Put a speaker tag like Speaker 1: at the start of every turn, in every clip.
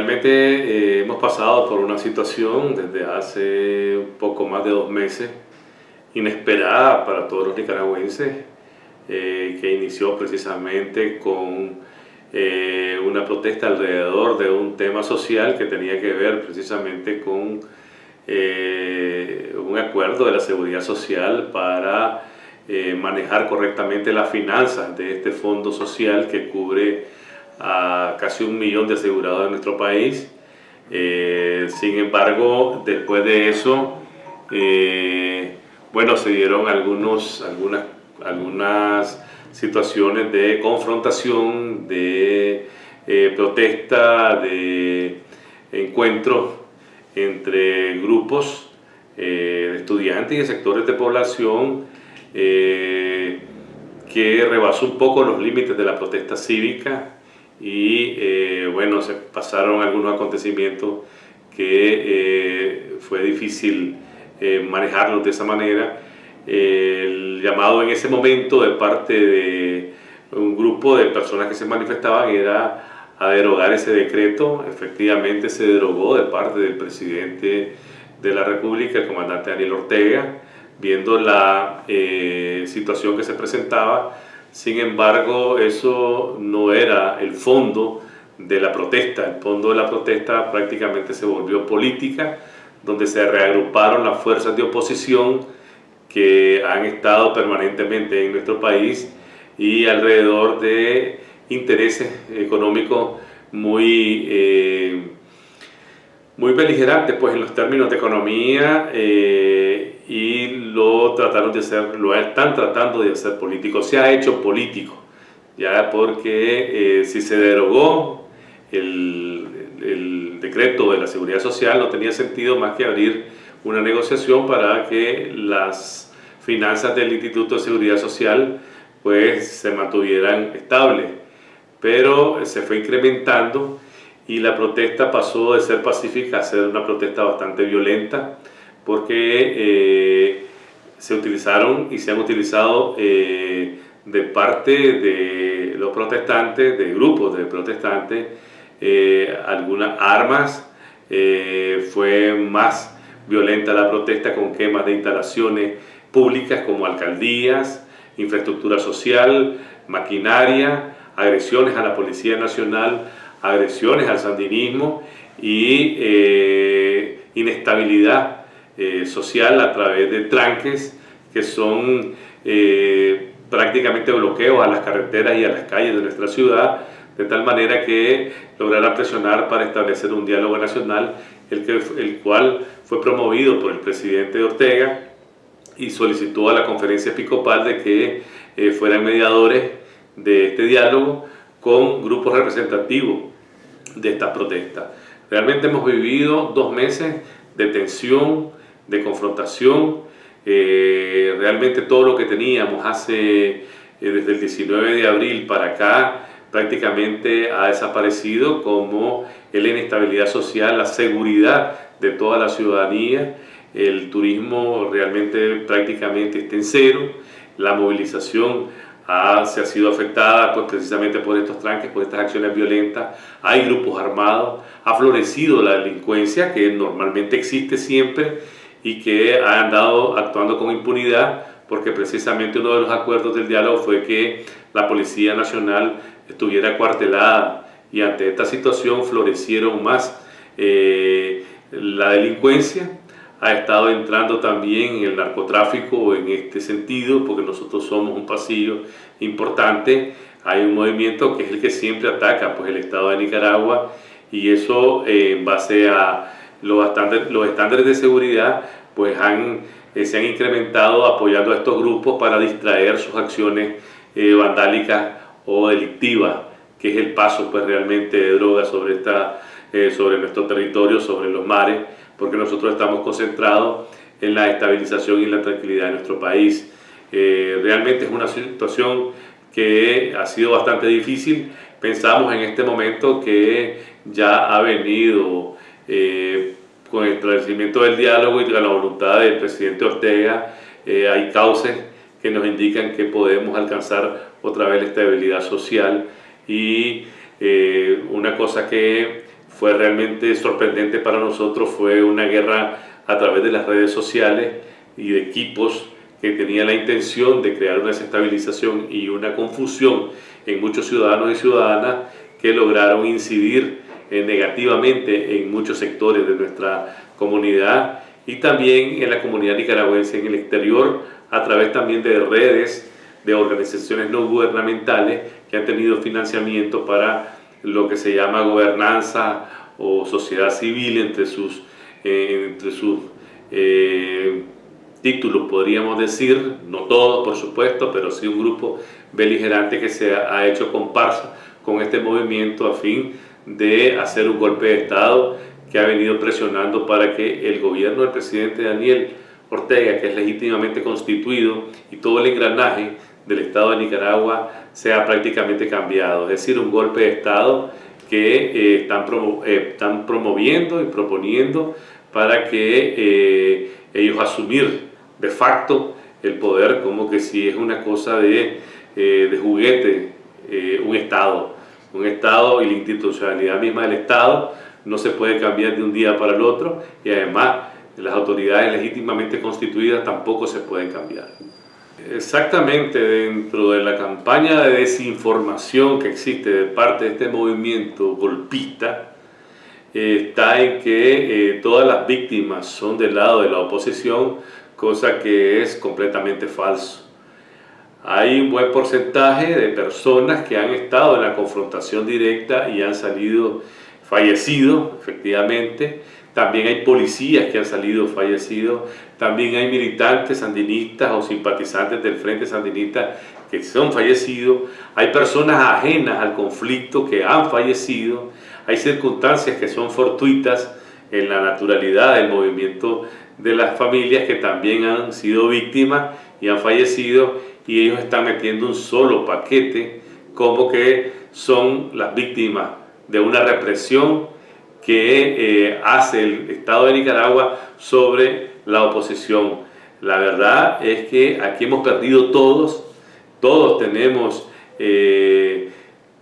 Speaker 1: realmente eh, hemos pasado por una situación desde hace un poco más de dos meses inesperada para todos los nicaragüenses, eh, que inició precisamente con eh, una protesta alrededor de un tema social que tenía que ver precisamente con un acuerdo de la seguridad social para manejar correctamente las finanzas de este fondo social que cubre a casi un millón de asegurados en nuestro país. Eh, sin embargo, después de eso, eh, bueno, se dieron algunos, algunas, algunas situaciones de confrontación, de eh, protesta, de encuentro entre grupos de estudiantes y de sectores de población que rebasó un poco los límites de la protesta cívica y eh, bueno, se pasaron algunos acontecimientos que eh, fue difícil eh, manejarlos de esa manera. el llamado en ese momento de parte de un grupo de personas que se manifestaban era a derogar ese decreto. Efectivamente se derogó de parte del presidente de la República, el comandante Daniel Ortega, viendo la situación que se presentaba sin embargo, eso no era el fondo de la protesta. El fondo de la protesta prácticamente se volvió política, donde se reagruparon las fuerzas de oposición que han estado permanentemente en nuestro país y alrededor de intereses económicos muy, eh, muy beligerantes pues, en los términos de economía eh, y lo trataron de hacer, lo están tratando de hacer político, se ha hecho político, ya porque eh, si se derogó el, el, decreto de la seguridad social no tenía sentido más que abrir una negociación para que las finanzas del Instituto de Seguridad Social pues se mantuvieran estables, pero se fue incrementando y la protesta pasó de ser pacífica a ser una protesta bastante violenta, porque eh, se utilizaron y se han utilizado eh, de parte de los protestantes, de grupos de protestantes, eh, algunas armas, fue más violenta la protesta con quemas de instalaciones públicas como alcaldías, infraestructura social, maquinaria, agresiones a la Policía Nacional, agresiones al sandinismo y inestabilidad eh, social a través de tranques que son eh, prácticamente bloqueos a las carreteras y a las calles de nuestra ciudad, de tal manera que logrará presionar para establecer un diálogo nacional, el, que, el cual fue promovido por el presidente Ortega y solicitó a la conferencia episcopal de que eh, fueran mediadores de este diálogo con grupos representativos de estas protestas. Realmente hemos vivido dos meses de tensión, de confrontación. Eh, realmente todo lo que teníamos hace, eh, desde el 19 de abril para acá, prácticamente ha desaparecido como la inestabilidad social, la seguridad de toda la ciudadanía, el turismo realmente prácticamente está en cero, la movilización se ha sido afectada pues, precisamente por estos tranques, por estas acciones violentas, hay grupos armados, ha florecido la delincuencia que normalmente existe siempre y que ha andado actuando con impunidad porque precisamente uno de los acuerdos del diálogo fue que la Policía Nacional estuviera cuartelada y ante esta situación florecieron más. Eh, la delincuencia, ha estado entrando también el narcotráfico en este sentido, porque nosotros somos un pasillo importante, hay un movimiento que es el que siempre ataca pues, el Estado de Nicaragua y eso eh, en base a los estándares, los estándares de seguridad pues han, eh, se han incrementado apoyando a estos grupos para distraer sus acciones eh, vandálicas o delictivas, que es el paso pues realmente de drogas sobre, esta, eh, sobre nuestro territorio, sobre los mares, porque nosotros estamos concentrados en la estabilización y la tranquilidad de nuestro país. realmente es una situación que ha sido bastante difícil. Pensamos en este momento que ya ha venido con el establecimiento del diálogo y la voluntad del presidente Ortega, eh, hay cauces que nos indican que podemos alcanzar otra vez la estabilidad social y eh, una cosa que fue realmente sorprendente para nosotros, fue una guerra a través de las redes sociales y de equipos que tenía la intención de crear una desestabilización y una confusión en muchos ciudadanos y ciudadanas que lograron incidir eh, negativamente en muchos sectores de nuestra comunidad y también en la comunidad nicaragüense en el exterior a través también de redes de organizaciones no gubernamentales que han tenido financiamiento para lo que se llama gobernanza o sociedad civil entre sus, eh, entre sus eh, títulos, podríamos decir, no todos por supuesto, pero sí un grupo beligerante que se ha hecho comparsa con este movimiento a fin de hacer un golpe de Estado que ha venido presionando para que el gobierno del presidente Daniel Ortega, que es legítimamente constituido, y todo el engranaje del Estado de Nicaragua sea prácticamente cambiado. Es decir, un golpe de Estado que eh, están, eh, están, promoviendo y proponiendo para que eh, ellos asumir de facto el poder como que si es una cosa de, de juguete, un Estado. Un Estado y la institucionalidad misma del Estado no se puede cambiar de un día para el otro y además las autoridades legítimamente constituidas tampoco se pueden cambiar. Exactamente, dentro de la campaña de desinformación que existe de parte de este movimiento golpista, eh, está en que eh, todas las víctimas son del lado de la oposición, cosa que es completamente falso. Hay un buen porcentaje de personas que han estado en la confrontación directa y han salido fallecidos, efectivamente, también hay policías que han salido fallecidos, también hay militantes sandinistas o simpatizantes del Frente Sandinista que son fallecidos, hay personas ajenas al conflicto que han fallecido, hay circunstancias que son fortuitas en la naturalidad del movimiento de las familias que también han sido víctimas y han fallecido y ellos están metiendo un solo paquete como que son las víctimas de una represión que eh, hace el Estado de Nicaragua sobre la oposición. La verdad es que aquí hemos perdido todos, todos tenemos eh,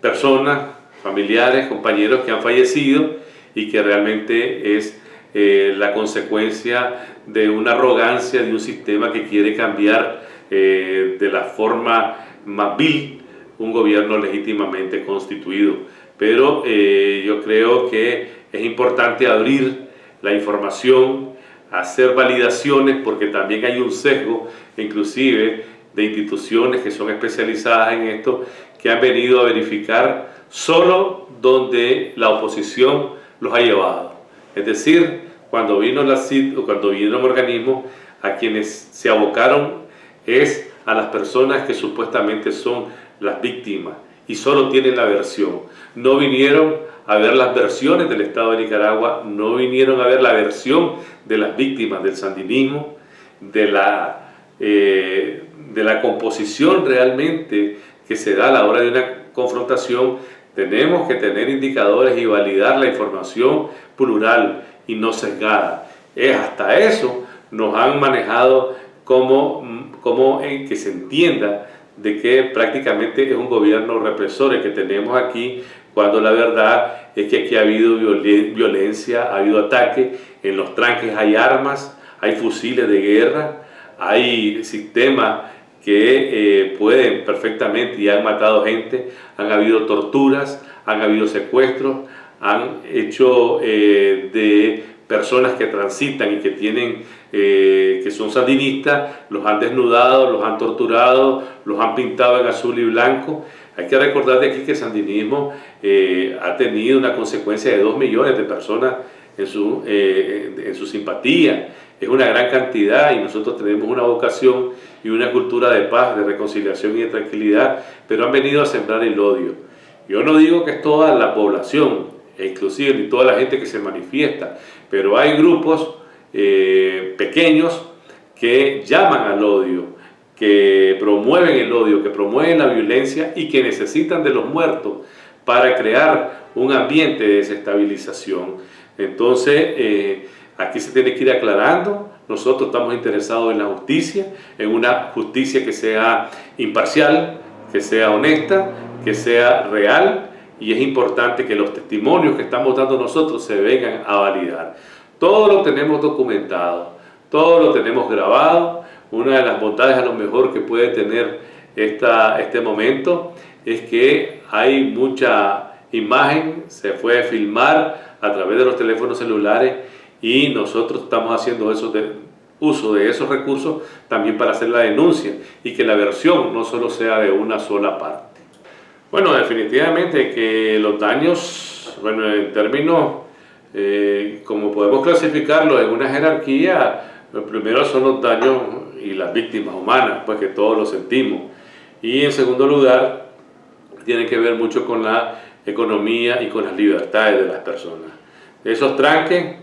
Speaker 1: personas, familiares, compañeros que han fallecido y que realmente es eh, la consecuencia de una arrogancia de un sistema que quiere cambiar de la forma más vil un gobierno legítimamente constituido. Pero yo creo que es importante abrir la información, hacer validaciones, porque también hay un sesgo, inclusive, de instituciones que son especializadas en esto, que han venido a verificar solo donde la oposición los ha llevado. Es decir, cuando vino la CID o cuando vinieron organismos, a quienes se abocaron es a las personas que supuestamente son las víctimas y solo tienen la versión. No vinieron a ver las versiones del Estado de Nicaragua, no vinieron a ver la versión de las víctimas del sandinismo, de la, eh, de la composición realmente que se da a la hora de una confrontación. Tenemos que tener indicadores y validar la información plural y no sesgada. Es hasta eso nos han manejado como, como en que se entienda de que prácticamente es un gobierno represor el que tenemos aquí cuando la verdad es que aquí ha habido violencia, ha habido ataque, en los tranques hay armas, hay fusiles de guerra, hay sistemas que eh, pueden perfectamente y han matado gente, han habido torturas, han habido secuestros, han hecho eh, de personas que transitan y que tienen eh, que son sandinistas, los han desnudado, los han torturado, los han pintado en azul y blanco hay que recordar de aquí que el sandinismo eh, ha tenido una consecuencia de 2 millones de personas en su, eh, en su simpatía. Es una gran cantidad y nosotros tenemos una vocación y una cultura de paz, de reconciliación y de tranquilidad, pero han venido a sembrar el odio. Yo no digo que es toda la población, e inclusive toda la gente que se manifiesta, pero hay grupos eh, pequeños que llaman al odio, que promueven el odio, que promueven la violencia y que necesitan de los muertos para crear un ambiente de desestabilización. Entonces, eh, aquí se tiene que ir aclarando, nosotros estamos interesados en la justicia, en una justicia que sea imparcial, que sea honesta, que sea real y es importante que los testimonios que estamos dando nosotros se vengan a validar. Todo lo tenemos documentado, todo lo tenemos grabado. Una de las bondades a lo mejor que puede tener esta, este momento es que hay mucha imagen, se puede filmar a través de los teléfonos celulares y nosotros estamos haciendo uso de esos recursos también para hacer la denuncia y que la versión no solo sea de una sola parte. Bueno, definitivamente que los daños, bueno, en términos, eh, como podemos clasificarlo en una jerarquía, lo primero son los daños y las víctimas humanas, pues que todos lo sentimos. Y en segundo lugar, tiene que ver mucho con la economía y con las libertades de las personas. Esos tranques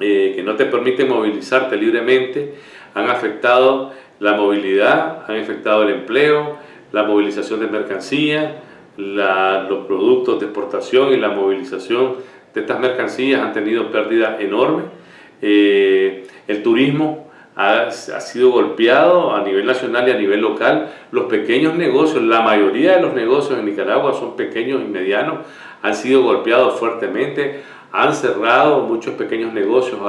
Speaker 1: eh, que no te permiten movilizarte libremente, han afectado la movilidad, han afectado el empleo, la movilización de mercancías, los productos de exportación y la movilización de estas mercancías han tenido pérdidas enormes. Eh, el turismo ha, ha, sido golpeado a nivel nacional y a nivel local. Los pequeños negocios, la mayoría de los negocios en Nicaragua son pequeños y medianos, han sido golpeados fuertemente han cerrado muchos pequeños negocios,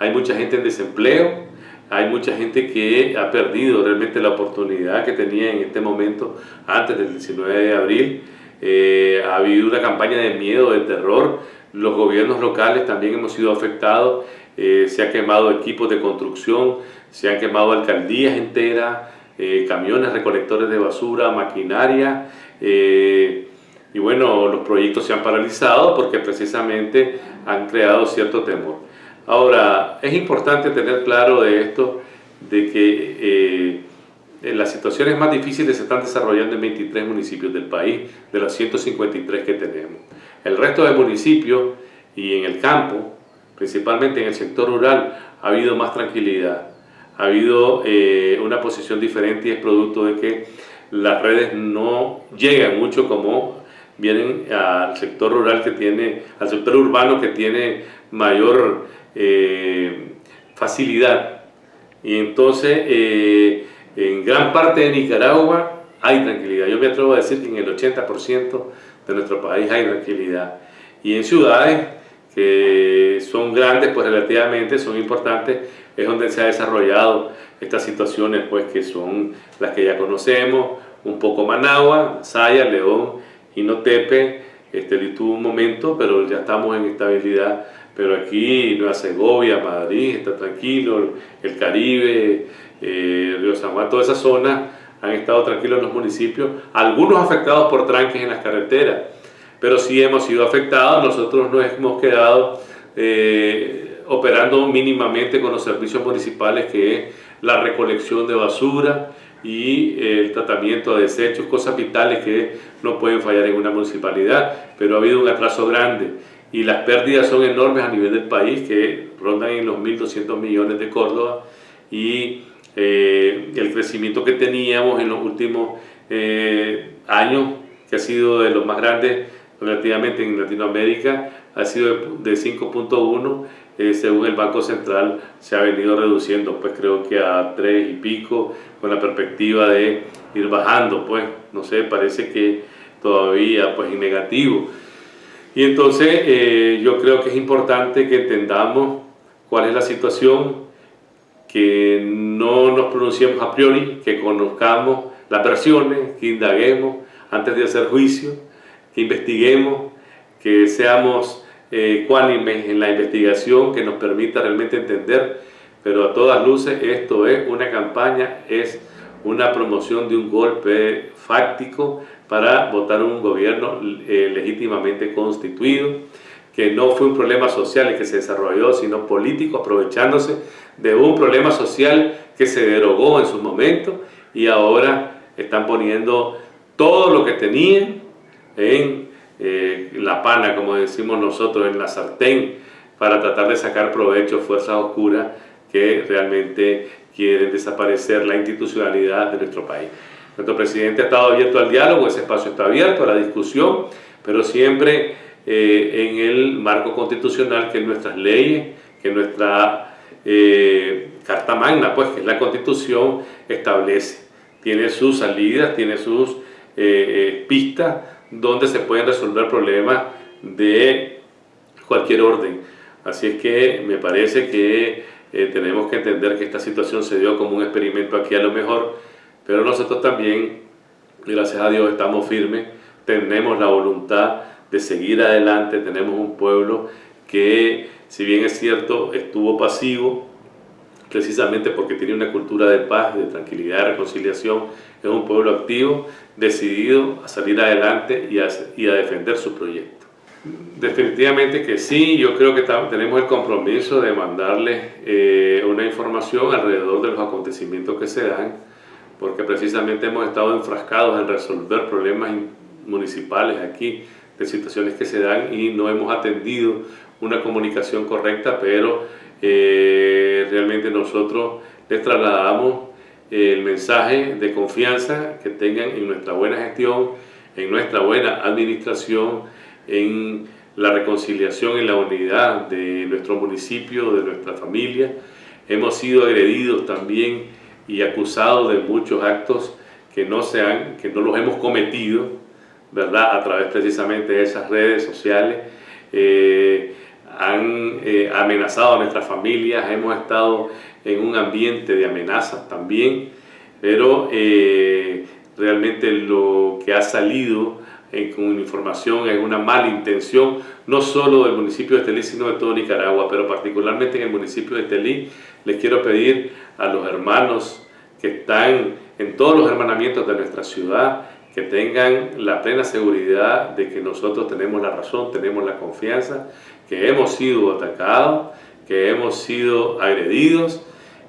Speaker 1: hay mucha gente en desempleo, hay mucha gente que ha perdido realmente la oportunidad que tenía en este momento antes del 19 de abril. Eh, ha habido una campaña de miedo, de terror. Los gobiernos locales también hemos sido afectados. Eh, se han quemado equipos de construcción, se han quemado alcaldías enteras, eh, camiones recolectores de basura, maquinaria. Y bueno, los proyectos se han paralizado porque precisamente han creado cierto temor. Ahora, es importante tener claro de esto, de que eh, las situaciones más difíciles se están desarrollando en 23 municipios del país, de los 153 que tenemos. El resto de municipios y en el campo, principalmente en el sector rural, ha habido más tranquilidad. Ha habido eh, una posición diferente y es producto de que las redes no llegan mucho como vienen al sector rural que tiene, al sector urbano que tiene mayor eh, facilidad. Y entonces, eh, en gran parte de Nicaragua hay tranquilidad. Yo me atrevo a decir que en el 80% de nuestro país hay tranquilidad. Y en ciudades que son grandes, pues relativamente son importantes, es donde se ha desarrollado estas situaciones, pues que son las que ya conocemos, un poco Managua, Saya, León, Inotepe, este, tuvo un momento, pero ya estamos en estabilidad. Pero aquí, Nueva Segovia, Madrid, está tranquilo, el Caribe, eh, Río San Juan, toda esa zona han estado tranquilos los municipios, algunos afectados por tranques en las carreteras, pero sí hemos sido afectados, nosotros nos hemos quedado eh, operando mínimamente con los servicios municipales que es la recolección de basura, y el tratamiento de desechos, cosas vitales que no pueden fallar en una municipalidad, pero ha habido un atraso grande y las pérdidas son enormes a nivel del país, que rondan en los 1.200 millones de Córdoba y eh, el crecimiento que teníamos en los últimos eh, años, que ha sido de los más grandes relativamente en Latinoamérica, ha sido de 5.1 eh, según el Banco Central se ha venido reduciendo, pues creo que a 3 y pico, con la perspectiva de ir bajando, pues no sé, parece que todavía pues en negativo. Y entonces eh, yo creo que es importante que entendamos cuál es la situación, que no nos pronunciemos a priori, que conozcamos las versiones, que indaguemos antes de hacer juicio, que investiguemos, que seamos eh, en la investigación que nos permita realmente entender, pero a todas luces esto es una campaña, es una promoción de un golpe fáctico para votar un gobierno eh, legítimamente constituido, que no fue un problema social que se desarrolló, sino político, aprovechándose de un problema social que se derogó en su momento y ahora están poniendo todo lo que tenían en eh, la pana, como decimos nosotros, en la sartén, para tratar de sacar provecho fuerzas oscuras que realmente quieren desaparecer la institucionalidad de nuestro país. Nuestro presidente ha estado abierto al diálogo, ese espacio está abierto a la discusión, pero siempre eh, en el marco constitucional que nuestras leyes, que nuestra eh, Carta Magna, pues que es la Constitución, establece. Tiene sus salidas, tiene sus pistas donde se pueden resolver problemas de cualquier orden. Así es que me parece que eh, tenemos que entender que esta situación se dio como un experimento aquí a lo mejor, pero nosotros también, gracias a Dios, estamos firmes, tenemos la voluntad de seguir adelante, tenemos un pueblo que, si bien es cierto, estuvo pasivo, precisamente porque tiene una cultura de paz, de tranquilidad, de reconciliación, es un pueblo activo, decidido a salir adelante y a, defender su proyecto. Definitivamente que sí, yo creo que tenemos el compromiso de mandarles eh, una información alrededor de los acontecimientos que se dan, porque precisamente hemos estado enfrascados en resolver problemas municipales aquí, de situaciones que se dan y no hemos atendido una comunicación correcta, pero eh, realmente nosotros les trasladamos el mensaje de confianza que tengan en nuestra buena gestión, en nuestra buena administración, en la reconciliación, en la unidad de nuestro municipio, de nuestra familia. Hemos sido agredidos también y acusados de muchos actos que no, se han, que no los hemos cometido, ¿verdad? A través precisamente de esas redes sociales. Eh, han eh, amenazado a nuestras familias, hemos estado en un ambiente de amenazas también, pero eh, realmente lo que ha salido con información es una mala intención, no solo del municipio de Estelí, sino de todo Nicaragua, pero particularmente en el municipio de Estelí, les quiero pedir a los hermanos que están en todos los hermanamientos de nuestra ciudad, que tengan la plena seguridad de que nosotros tenemos la razón, tenemos la confianza, que hemos sido atacados, que hemos sido agredidos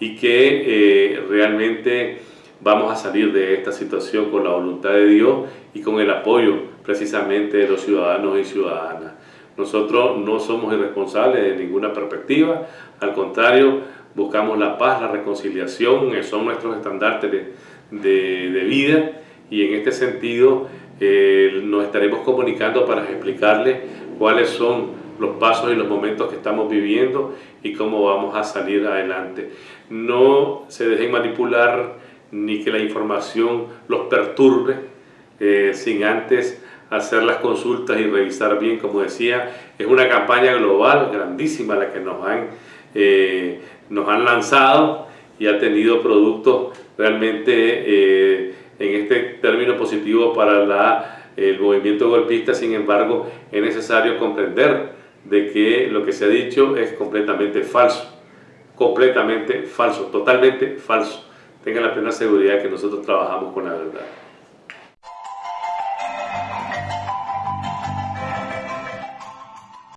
Speaker 1: y que eh, realmente vamos a salir de esta situación con la voluntad de Dios y con el apoyo precisamente de los ciudadanos y ciudadanas. Nosotros no somos irresponsables de ninguna perspectiva, al contrario, buscamos la paz, la reconciliación, son nuestros estandartes de, vida y en este sentido eh, nos estaremos comunicando para explicarles cuáles son los pasos y los momentos que estamos viviendo y cómo vamos a salir adelante. No se dejen manipular ni que la información los perturbe eh, sin antes hacer las consultas y revisar bien, como decía, es una campaña global grandísima la que nos han, eh, nos han lanzado y ha tenido productos realmente eh, en este término positivo para el movimiento golpista, sin embargo es necesario comprender de que lo que se ha dicho es completamente falso, completamente falso, totalmente falso. Tengan la plena seguridad que nosotros trabajamos con la verdad.